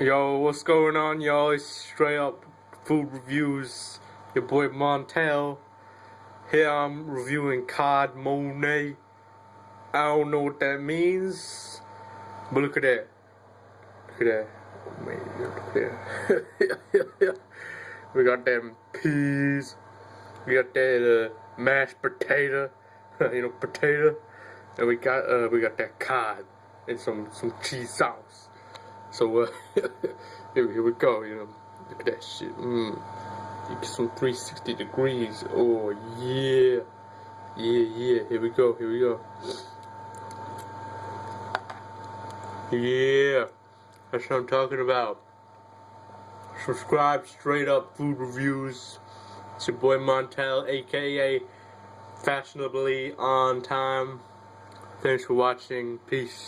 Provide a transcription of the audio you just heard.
Yo, what's going on, y'all? It's straight up food reviews. Your boy Montel. Here I'm reviewing Cod Mornay. I don't know what that means, but look at that. Look at that. Oh, look at that. we got them peas. We got that uh, mashed potato. you know, potato. And we got uh, we got that cod and some some cheese sauce. So uh, here, here we go. You know, look at that shit. Mmm. Some 360 degrees. Oh yeah, yeah, yeah. Here we go. Here we go. Yeah, that's what I'm talking about. Subscribe straight up food reviews. It's your boy Montel, aka Fashionably on Time. Thanks for watching. Peace.